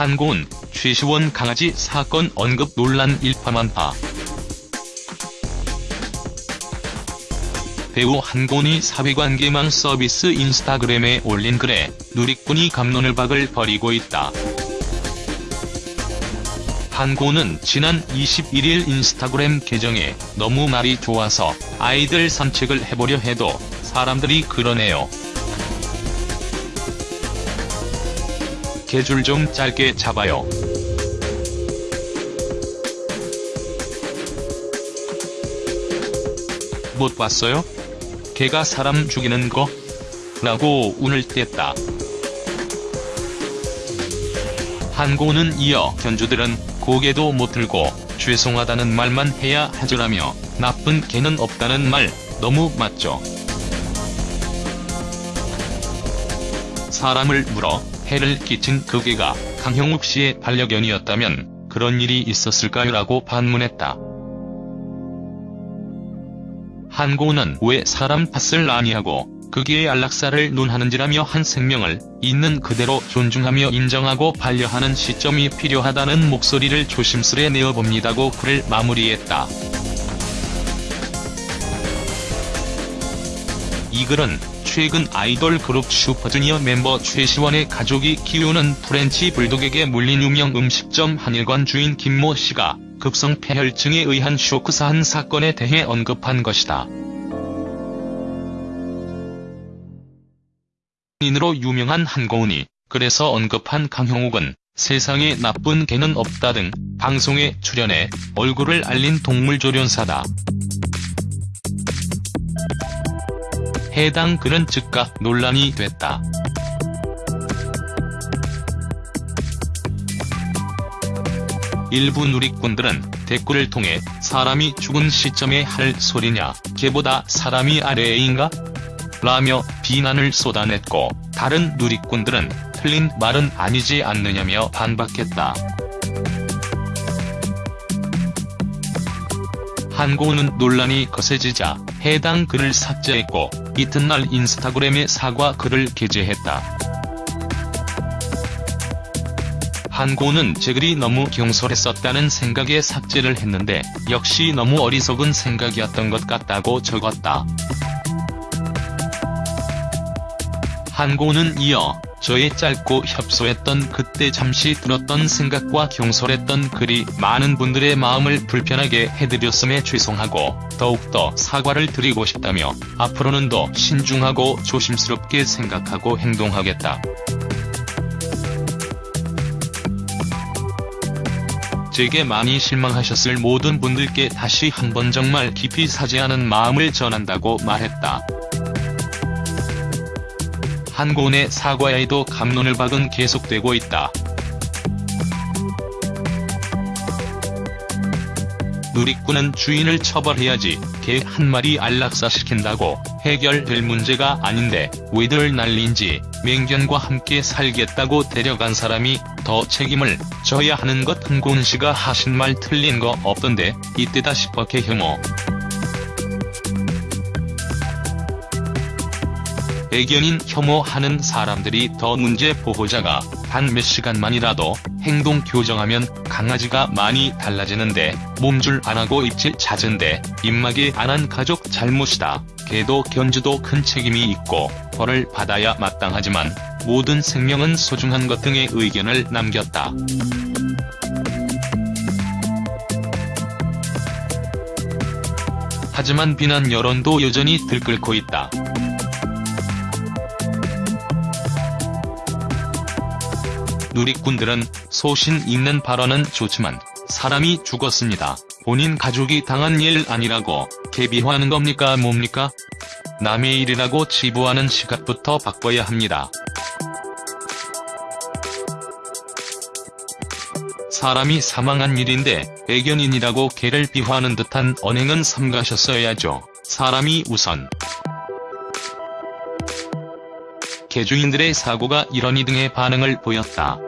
한고은, 최시원 강아지 사건 언급 논란 일파만파. 배우 한고은이 사회관계망 서비스 인스타그램에 올린 글에 누리꾼이 감론을 박을 벌이고 있다. 한고은은 지난 21일 인스타그램 계정에 너무 말이 좋아서 아이들 산책을 해보려 해도 사람들이 그러네요. 개줄 좀 짧게 잡아요. 못 봤어요? 개가 사람 죽이는 거? 라고 운을 뗐다. 한고는 이어 견주들은 고개도 못 들고 죄송하다는 말만 해야 하죠라며 나쁜 개는 없다는 말 너무 맞죠. 사람을 물어 해를 끼친 그 개가 강형욱 씨의 반려견이었다면 그런 일이 있었을까요? 라고 반문했다. 한고은은 왜 사람 탓을 아니하고 그 개의 안락사를 논하는지라며 한 생명을 있는 그대로 존중하며 인정하고 반려하는 시점이 필요하다는 목소리를 조심스레 내어봅니다고 글을 마무리했다. 이 글은 최근 아이돌 그룹 슈퍼주니어 멤버 최시원의 가족이 키우는 프렌치 불독에게 물린 유명 음식점 한일관 주인 김모 씨가 급성 패혈증에 의한 쇼크사한 사건에 대해 언급한 것이다. 인으로 유명한 한고은이 그래서 언급한 강형욱은 세상에 나쁜 개는 없다 등 방송에 출연해 얼굴을 알린 동물조련사다. 해당 글은 즉각 논란이 됐다. 일부 누리꾼들은 댓글을 통해 사람이 죽은 시점에 할 소리냐, 개보다 사람이 아래인가? 라며 비난을 쏟아냈고 다른 누리꾼들은 틀린 말은 아니지 않느냐며 반박했다. 한고은은 논란이 거세지자 해당 글을 삭제했고 이튿날 인스타그램에 사과 글을 게재했다. 한고은은 제 글이 너무 경솔했었다는 생각에 삭제를 했는데 역시 너무 어리석은 생각이었던 것 같다고 적었다. 한고은은 이어 저의 짧고 협소했던 그때 잠시 들었던 생각과 경솔했던 글이 많은 분들의 마음을 불편하게 해드렸음에 죄송하고 더욱더 사과를 드리고 싶다며 앞으로는 더 신중하고 조심스럽게 생각하고 행동하겠다. 제게 많이 실망하셨을 모든 분들께 다시 한번 정말 깊이 사죄하는 마음을 전한다고 말했다. 한고은의 사과에도 감론을 박은 계속되고 있다. 누리꾼은 주인을 처벌해야지 개 한 마리 안락사시킨다고 해결될 문제가 아닌데 왜들 난린지 맹견과 함께 살겠다고 데려간 사람이 더 책임을 져야 하는 것 한고은 씨가 하신 말 틀린 거 없던데 이때다 싶어 개혐오. 애견인 혐오하는 사람들이 더 문제 보호자가 단 몇 시간만이라도 행동 교정하면 강아지가 많이 달라지는데 몸줄 안하고 입질 잦은데 입마개 안 한 가족 잘못이다. 개도 견주도 큰 책임이 있고 벌을 받아야 마땅하지만 모든 생명은 소중한 것 등의 의견을 남겼다. 하지만 비난 여론도 여전히 들끓고 있다. 누리꾼들은 소신 있는 발언은 좋지만 사람이 죽었습니다. 본인 가족이 당한 일 아니라고 개비화하는 겁니까 뭡니까? 남의 일이라고 치부하는 시각부터 바꿔야 합니다. 사람이 사망한 일인데 애견인이라고 개를 비화하는 듯한 언행은 삼가셨어야죠. 사람이 우선. 개주인들의 사고가 이러니 등의 반응을 보였다.